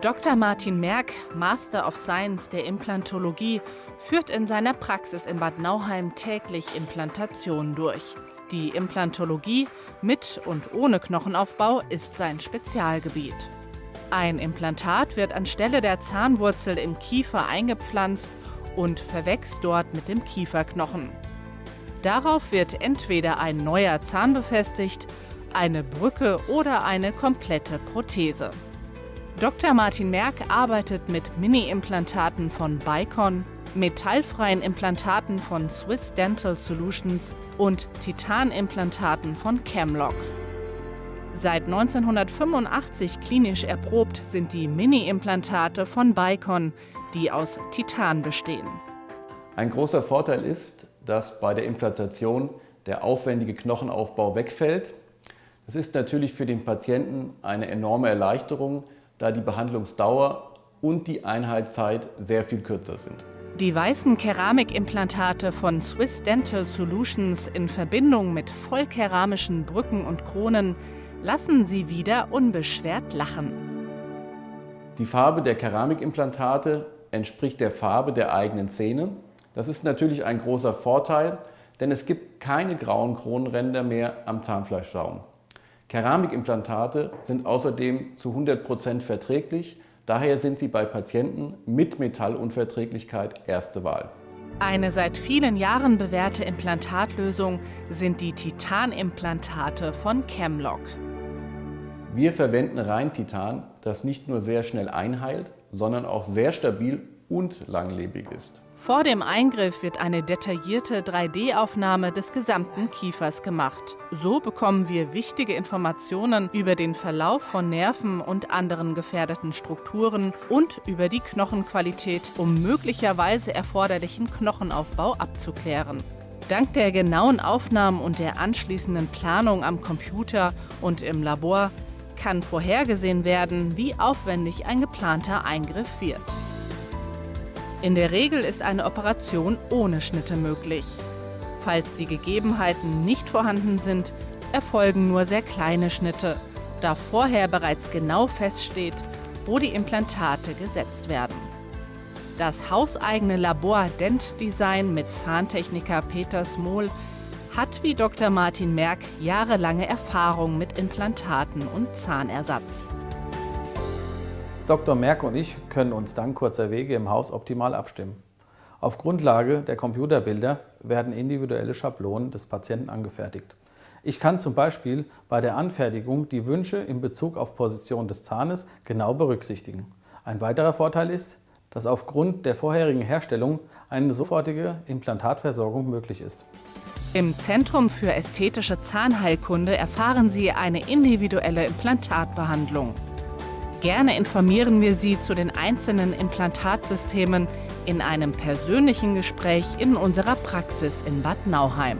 Dr. Martin Merck, Master of Science der Implantologie, führt in seiner Praxis in Bad Nauheim täglich Implantationen durch. Die Implantologie mit und ohne Knochenaufbau ist sein Spezialgebiet. Ein Implantat wird anstelle der Zahnwurzel im Kiefer eingepflanzt und verwächst dort mit dem Kieferknochen. Darauf wird entweder ein neuer Zahn befestigt, eine Brücke oder eine komplette Prothese. Dr. Martin Merck arbeitet mit Mini-Implantaten von Bicon, metallfreien Implantaten von Swiss Dental Solutions und Titanimplantaten von Camlock. Seit 1985 klinisch erprobt sind die Mini-Implantate von Bicon, die aus Titan bestehen. Ein großer Vorteil ist, dass bei der Implantation der aufwendige Knochenaufbau wegfällt. Das ist natürlich für den Patienten eine enorme Erleichterung, da die Behandlungsdauer und die Einheitszeit sehr viel kürzer sind. Die weißen Keramikimplantate von Swiss Dental Solutions in Verbindung mit vollkeramischen Brücken und Kronen lassen sie wieder unbeschwert lachen. Die Farbe der Keramikimplantate entspricht der Farbe der eigenen Zähne. Das ist natürlich ein großer Vorteil, denn es gibt keine grauen Kronenränder mehr am Zahnfleischsaum. Keramikimplantate sind außerdem zu 100% verträglich, daher sind sie bei Patienten mit Metallunverträglichkeit erste Wahl. Eine seit vielen Jahren bewährte Implantatlösung sind die Titanimplantate von Chemlock. Wir verwenden Reintitan, das nicht nur sehr schnell einheilt, sondern auch sehr stabil und langlebig ist. Vor dem Eingriff wird eine detaillierte 3D-Aufnahme des gesamten Kiefers gemacht. So bekommen wir wichtige Informationen über den Verlauf von Nerven und anderen gefährdeten Strukturen und über die Knochenqualität, um möglicherweise erforderlichen Knochenaufbau abzuklären. Dank der genauen Aufnahmen und der anschließenden Planung am Computer und im Labor kann vorhergesehen werden, wie aufwendig ein geplanter Eingriff wird. In der Regel ist eine Operation ohne Schnitte möglich. Falls die Gegebenheiten nicht vorhanden sind, erfolgen nur sehr kleine Schnitte, da vorher bereits genau feststeht, wo die Implantate gesetzt werden. Das hauseigene Labor Dent Design mit Zahntechniker Peter Smol hat wie Dr. Martin Merck jahrelange Erfahrung mit Implantaten und Zahnersatz. Dr. Merck und ich können uns dank kurzer Wege im Haus optimal abstimmen. Auf Grundlage der Computerbilder werden individuelle Schablonen des Patienten angefertigt. Ich kann zum Beispiel bei der Anfertigung die Wünsche in Bezug auf Position des Zahnes genau berücksichtigen. Ein weiterer Vorteil ist, dass aufgrund der vorherigen Herstellung eine sofortige Implantatversorgung möglich ist. Im Zentrum für ästhetische Zahnheilkunde erfahren Sie eine individuelle Implantatbehandlung. Gerne informieren wir Sie zu den einzelnen Implantatsystemen in einem persönlichen Gespräch in unserer Praxis in Bad Nauheim.